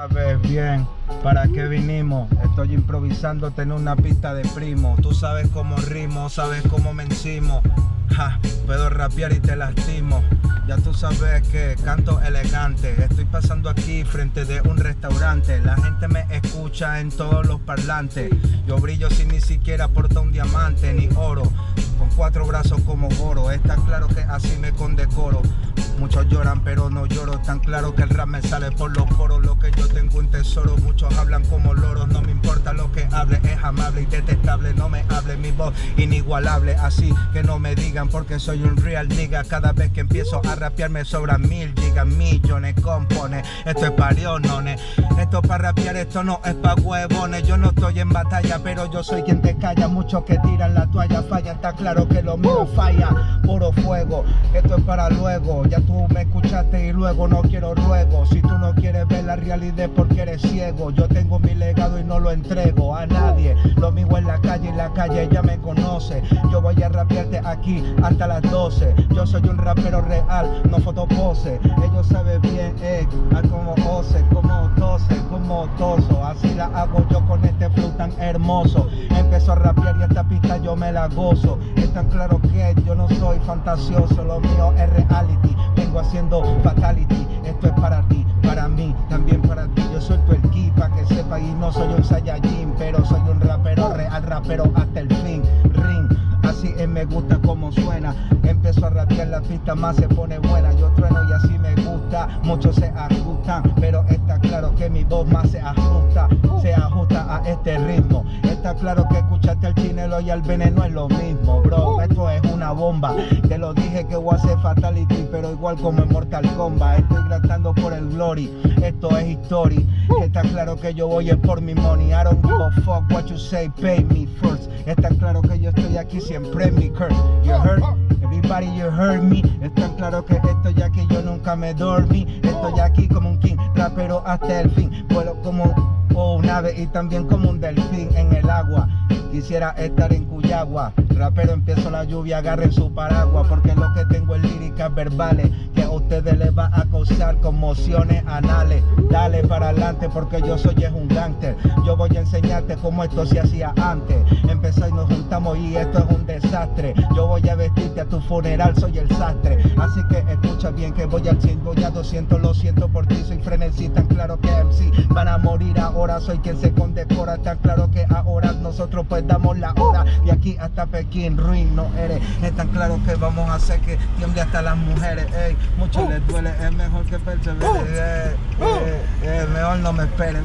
Sabes bien para qué vinimos. Estoy improvisando en una pista de primo. Tú sabes cómo rimo, sabes cómo me encimo. Puedo rapear y te lastimo. Ya tú sabes que canto elegante. Estoy pasando aquí frente de un restaurante. La gente me escucha en todos los parlantes. Yo brillo sin ni siquiera porta un diamante ni oro. Con cuatro brazos como goro. Está claro que así me condecoro. Muchos lloran pero no lloro, tan claro que el rap me sale por los poros Lo que yo tengo un tesoro, muchos hablan como loros No me importa lo que hable, es amable y detestable No me hable mi voz inigualable, así que no me porque soy un real nigga. Cada vez que empiezo a rapear me sobran mil gigas, millones, compone Esto es parionones, esto para rapear, esto no es pa' huevones. Yo no estoy en batalla, pero yo soy quien te calla. Muchos que tiran la toalla fallan, está claro que lo mío falla. Puro fuego, esto es para luego, ya tú me escuchaste y luego no quiero ruego. Si tú no quieres ver la realidad porque eres ciego. Yo tengo mi legado y no lo entrego a nadie. Lo mismo en la calle y la calle ya me conoce Voy a rapearte aquí hasta las 12 Yo soy un rapero real, no fotopose. Ellos saben bien, eh, como ose, como tose, como toso. Así la hago yo con este flow tan hermoso. Empezó a rapear y esta pista yo me la gozo. Es tan claro que yo no soy fantasioso Lo mío es reality. Haciendo fatality Esto es para ti, para mí, también para ti. Yo el ki para que sepa y no soy un Saiyajin Pero soy un rapero real, rapero hasta el fin. Ring, así es, me gusta como suena. Empiezo a rapear la pista más se pone buena. Yo trueno y así me gusta, muchos se ajustan Pero está claro que mi voz más se ajusta Está claro que escuchaste al chinelo y al veneno es lo mismo, bro. Esto es una bomba. Te lo dije que voy a hacer fatality Pero igual como en Mortal Kombat. Estoy gratando por el glory. Esto es history. Está claro que yo voy por mi money. I don't give a fuck what you say, pay me first. Está claro que yo estoy aquí siempre en mi curse. You heard? Everybody you heard me. Está claro que estoy aquí, yo nunca me dormí. Estoy aquí como un king, rapero hasta el fin. Vuelo como un ave y también como un delfín Quisiera estar en Cuyagua. Rapero empiezo la lluvia, agarren su paraguas Porque lo que tengo es líricas verbales Que a ustedes les va a causar conmociones anales. Dale para adelante porque yo soy es un gangster. Yo voy a enseñarte cómo esto se hacía antes. Empezó y nos juntamos y esto es un desastre. Yo voy a vestirte a tu funeral, soy el sastre. Así que escucha bien que voy al 100, voy a 200 Lo siento por ti, soy frenesí, tan claro que MC Van a morir ahora, soy quien se condecora Tan claro que ahora nosotros pues damos la hora. De aquí hasta Pekín, ruin no eres. Es tan claro que vamos a hacer que tiemble hasta las mujeres Ey, mucho les duele, es mejor que persevere eh, eh, eh, Mejor no me esperen